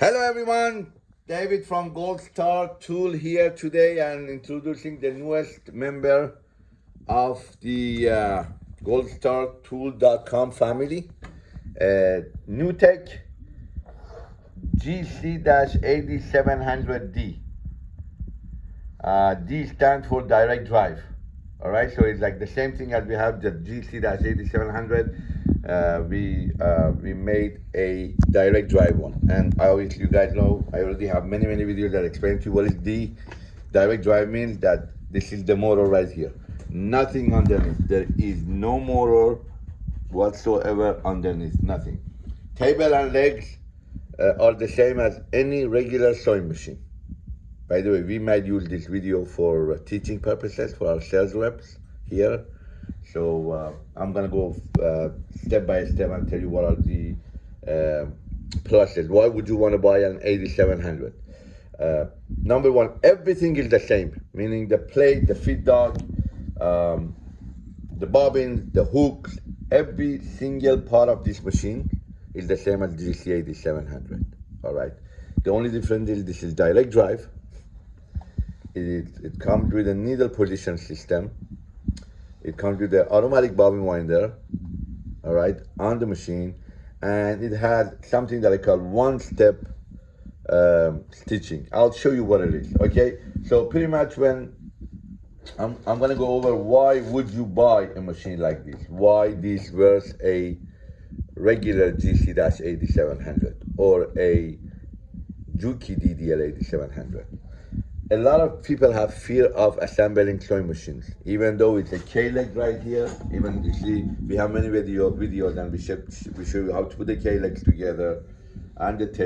Hello everyone, David from Gold Star Tool here today and introducing the newest member of the uh, goldstartool.com family, uh, NewTek GC-8700D. Uh, D stands for direct drive. All right, so it's like the same thing as we have the GC-8700 uh, we uh, we made a direct drive one. And I always you guys know I already have many many videos that explain to you what is the direct drive means that this is the motor right here. Nothing underneath. There is no motor whatsoever underneath. Nothing. Table and legs uh, are the same as any regular sewing machine by the way we might use this video for teaching purposes for our sales reps here so uh, I'm gonna go uh, step by step and tell you what are the uh, pluses. Why would you want to buy an 8700? Uh, number one, everything is the same, meaning the plate, the feed dog, um, the bobbins, the hooks, every single part of this machine is the same as GC 8700. All right. The only difference is this is direct drive. It, it comes with a needle position system it comes with the automatic bobbin winder, all right, on the machine. And it has something that I call one-step um, stitching. I'll show you what it is, okay? So pretty much when, I'm, I'm gonna go over why would you buy a machine like this? Why this versus a regular GC-8700 or a Juki DDL 8700 a lot of people have fear of assembling sewing machines, even though it's a K-leg right here. Even you see, we have many video videos and we show, we show you how to put the K-legs together and the, ta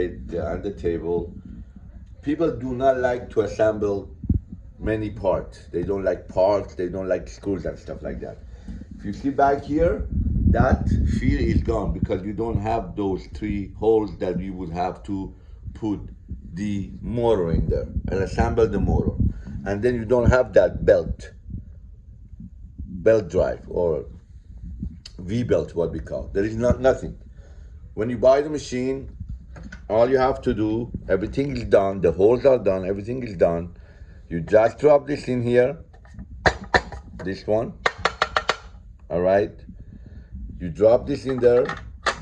and the table. People do not like to assemble many parts. They don't like parts, they don't like screws and stuff like that. If you see back here, that fear is gone because you don't have those three holes that you would have to put the motor in there and assemble the motor. And then you don't have that belt, belt drive or V-belt, what we call. There is not nothing. When you buy the machine, all you have to do, everything is done, the holes are done, everything is done. You just drop this in here, this one, all right? You drop this in there.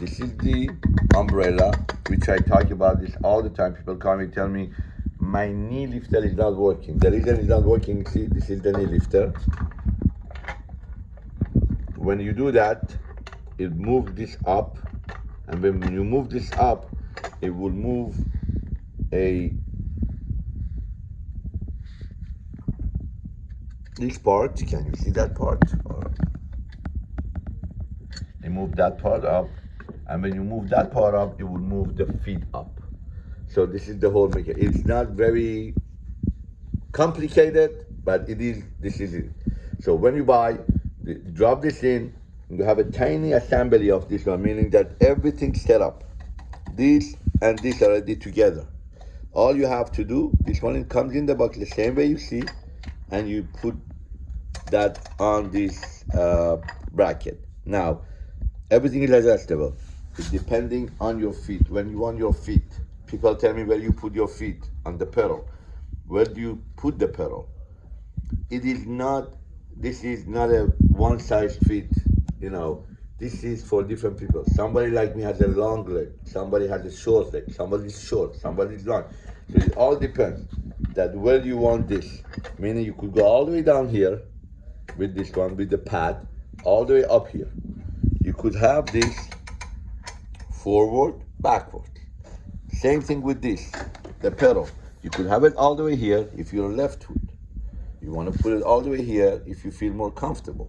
This is the umbrella which I talk about this all the time. People come and tell me, my knee lifter is not working. The reason it's not working, see, this is the knee lifter. When you do that, it moves this up, and when you move this up, it will move a this part. Can you see that part? Or, move that part up and when you move that part up, you will move the feet up. So this is the whole mechanism. It's not very complicated, but it is, this is it. So when you buy, drop this in, you have a tiny assembly of this one, meaning that everything's set up. This and this are already together. All you have to do, this one comes in the box the same way you see, and you put that on this uh, bracket. Now, everything is adjustable depending on your feet. When you on your feet, people tell me where you put your feet on the pedal. Where do you put the pedal? It is not, this is not a one size fit, you know. This is for different people. Somebody like me has a long leg. Somebody has a short leg. Somebody is short. Somebody is long. So it all depends that where you want this. Meaning you could go all the way down here with this one, with the pad, all the way up here. You could have this forward, backward. Same thing with this, the pedal. You could have it all the way here if you're left foot. You want to put it all the way here if you feel more comfortable.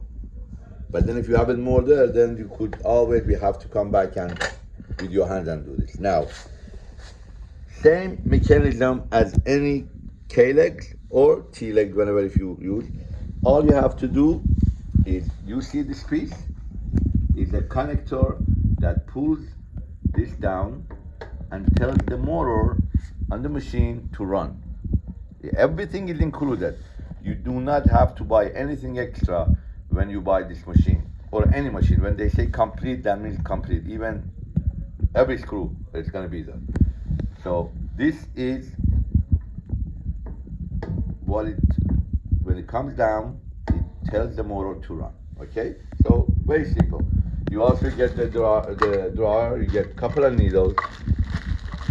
But then if you have it more there, then you could always we have to come back and with your hands and do this. Now, same mechanism as any K-legs or T-legs, whenever if you use. All you have to do is, you see this piece? Is a connector that pulls this down and tells the motor on the machine to run. Everything is included. You do not have to buy anything extra when you buy this machine or any machine. When they say complete, that means complete. Even every screw is going to be there. So this is what it, when it comes down, it tells the motor to run, okay? So very simple. You also get the drawer, the drawer, you get a couple of needles,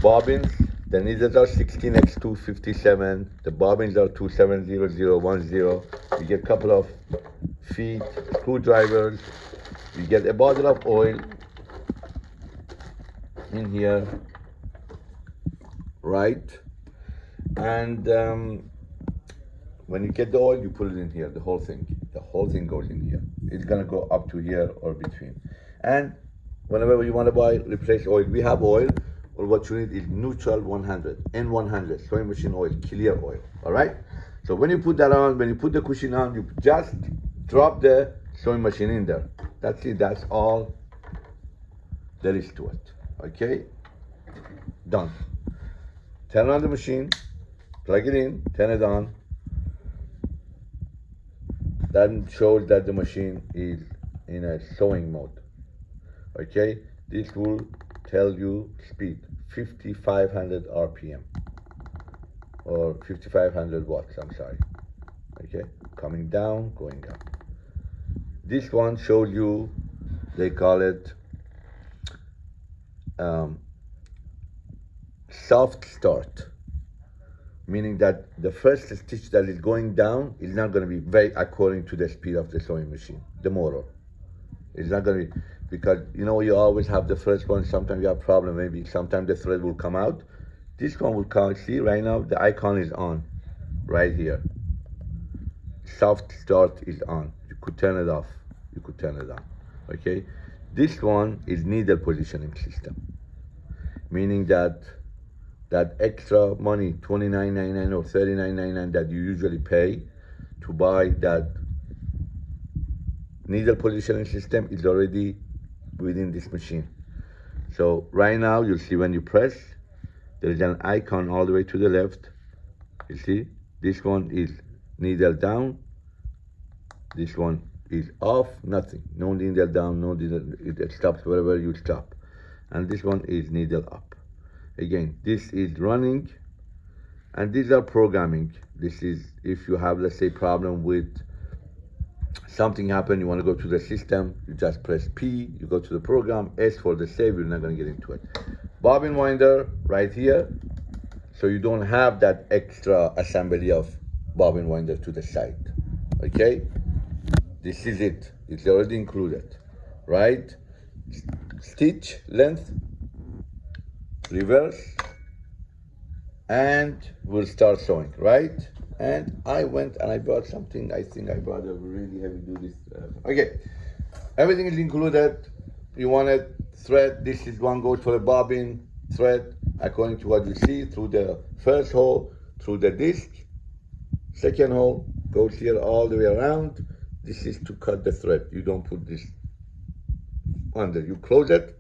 bobbins, the needles are 16x257, the bobbins are 270010. You get a couple of feet, screwdrivers, you get a bottle of oil in here, right? And um, when you get the oil, you put it in here, the whole thing. The whole thing goes in here. It's gonna go up to here or between. And whenever you wanna buy, replace oil, we have oil, or what you need is neutral 100, N100, sewing machine oil, clear oil, all right? So when you put that on, when you put the cushion on, you just drop the sewing machine in there. That's it, that's all there is to it, okay? Done. Turn on the machine, plug it in, turn it on. That shows that the machine is in a sewing mode, okay? This will tell you speed 5500 rpm or 5500 watts i'm sorry. Okay? Coming down going up. This one shows you they call it um, soft start meaning that the first stitch that is going down is not going to be very according to the speed of the sewing machine the motor. It's not going to be because you know you always have the first one sometimes you have problem maybe sometimes the thread will come out. This one will come see right now the icon is on right here. Soft start is on. You could turn it off. You could turn it on okay? This one is needle positioning system meaning that that extra money 29.99 or 39.99 that you usually pay to buy that needle positioning system is already within this machine. So right now you'll see when you press, there is an icon all the way to the left. You see, this one is needle down. This one is off, nothing. No needle down, no needle, it stops wherever you stop. And this one is needle up. Again, this is running and these are programming. This is if you have, let's say, problem with something happened, you want to go to the system, you just press P, you go to the program, S for the save, you're not going to get into it. Bobbin winder right here, so you don't have that extra assembly of bobbin winder to the side, okay? This is it, it's already included, right? Stitch length, reverse, and we'll start sewing, right? and I went and I bought something. I think I bought a really heavy duty. Okay, everything is included. You want a thread. This is one goes for the bobbin thread according to what you see through the first hole, through the disc. Second hole goes here all the way around. This is to cut the thread. You don't put this under. You close it.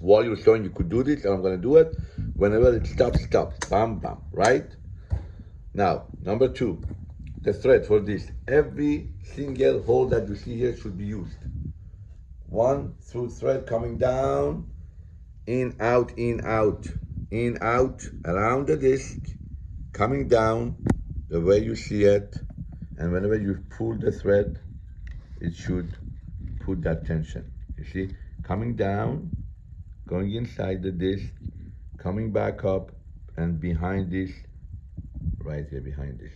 While you're showing you could do this, and I'm gonna do it. Whenever it stops, stops. Bam, bam, right? Now, number two, the thread for this. Every single hole that you see here should be used. One through thread coming down, in, out, in, out, in, out, around the disc, coming down the way you see it. And whenever you pull the thread, it should put that tension. You see, coming down, going inside the disc, coming back up, and behind this right here behind this,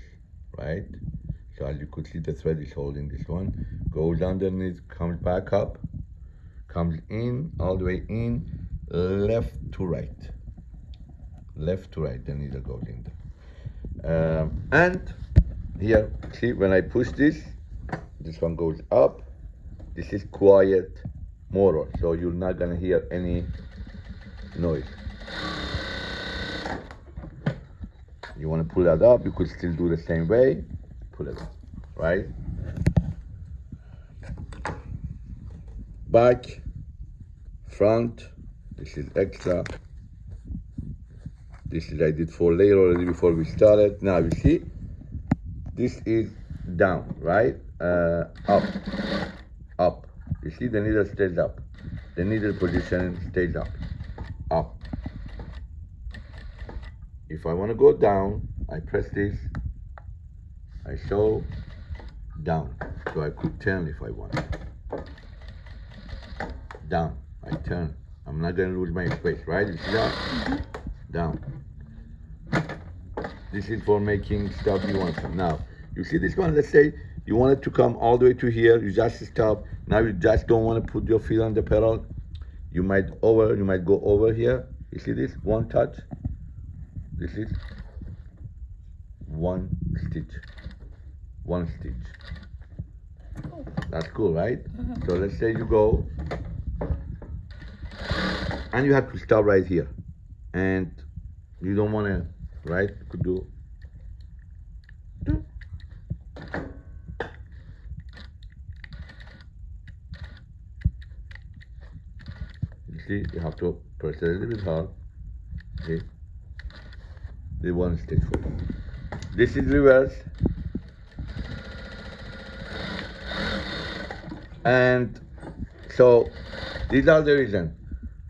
right? So as you could see, the thread is holding this one, goes underneath, comes back up, comes in, all the way in, left to right. Left to right, the needle goes in there. Um, and here, see, when I push this, this one goes up. This is quiet motor, so you're not gonna hear any noise. You want to pull that up, you could still do the same way. Pull it up, right? Back, front, this is extra. This is I did four layer already before we started. Now you see, this is down, right? Uh, up, see the needle stays up. The needle position stays up, up, if I want to go down, I press this, I show down. So I could turn if I want. Down, I turn. I'm not gonna lose my space, right? You see that? Down. This is for making stuff you want. Now, you see this one, let's say you want it to come all the way to here, you just stop. Now you just don't want to put your feet on the pedal. You might over, you might go over here. You see this? One touch. This is one stitch. One stitch. That's cool, right? Uh-huh. So let's say you go and you have to stop right here. And you don't want to, right? You could do You see, have to press it a little bit hard. Okay. The one stitch for This is reverse. And so these are the reason.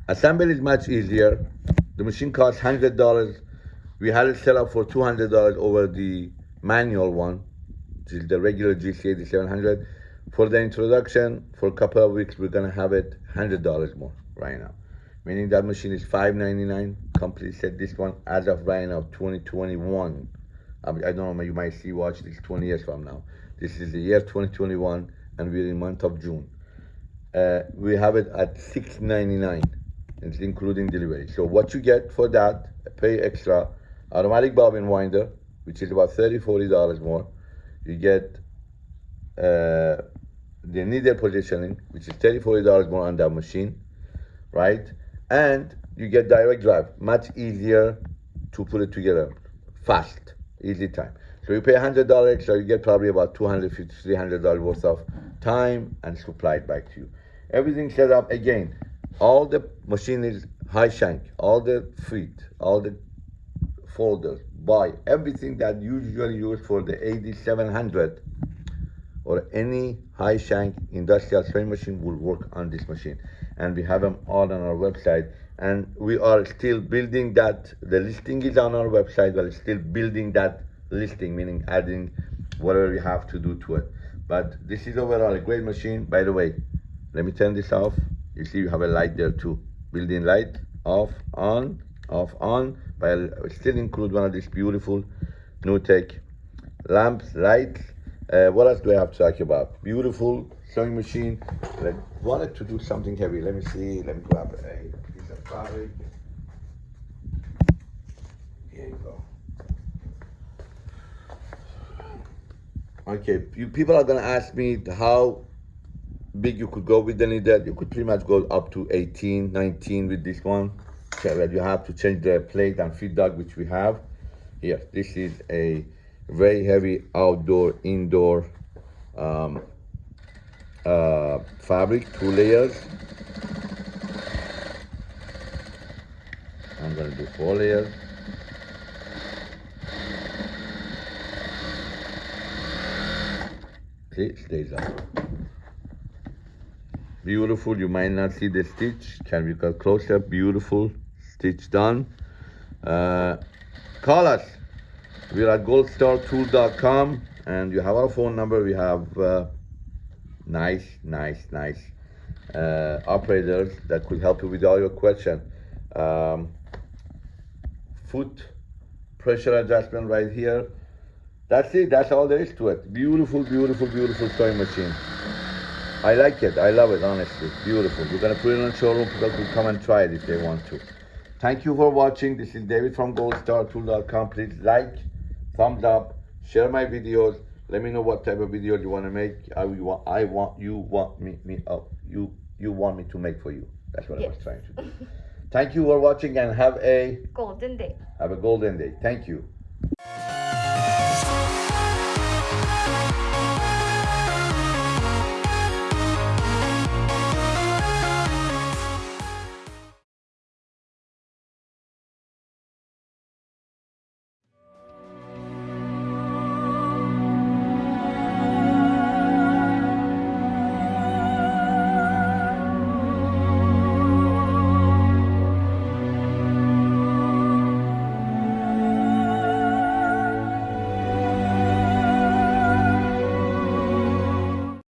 Assembly is much easier. The machine costs hundred dollars. We had it set up for two hundred dollars over the manual one, which is the regular GC 8700. For the introduction, for a couple of weeks, we're gonna have it hundred dollars more right now. Meaning that machine is five ninety nine. Company said this one as of right now, 2021. I, mean, I don't know, you might see watch this 20 years from now. This is the year 2021, and we're in month of June. Uh, we have it at 6.99 it's including delivery so what you get for that pay extra automatic bobbin winder which is about 30 40 dollars more you get uh, the needle positioning which is 30 40 dollars more on that machine right? And you get direct drive much easier to put it together fast easy time. So you pay $100 extra you get probably about $250, 300 dollars worth of time and supplied back to you. Everything set up again. All the machine is high shank all the feet all the folders buy everything that usually used for the 8700 or any high shank industrial sewing machine will work on this machine. And we have them all on our website. And we are still building that. The listing is on our website. But still building that listing meaning adding whatever we have to do to it. But this is overall a great machine. By the way let me turn this off. You see you have a light there too. Built-in light off on off on. But I'll still include one of these beautiful NewTek lamps lights uh, what else do I have to talk about beautiful sewing machine I wanted to do something heavy let me see let me grab a piece of fabric here you go okay you people are gonna ask me how big you could go with the needle. You could pretty much go up to 18, 19 with this one. Okay, you have to change the plate and feed dog, which we have. Here, this is a very heavy outdoor, indoor um, uh, fabric, two layers. I'm gonna do four layers. See, it stays up. Beautiful you might not see the stitch. Can we get closer? Beautiful stitch done. Uh, call us we're at goldstartool.com and you have our phone number we have uh, nice nice nice uh, operators that could help you with all your question um, foot pressure adjustment right here that's it that's all there is to it beautiful beautiful beautiful sewing machine I like it. I love it, honestly. Beautiful. We're going to put it in the showroom. People can come and try it if they want to. Thank you for watching. This is David from goldstartool.com. Please like, thumbs up, share my videos. Let me know what type of videos you want to make. I want, I want you want me, me oh, you, you want me to make for you. That's what yes. I was trying to do. Thank you for watching and have a golden day. Have a golden day. Thank you.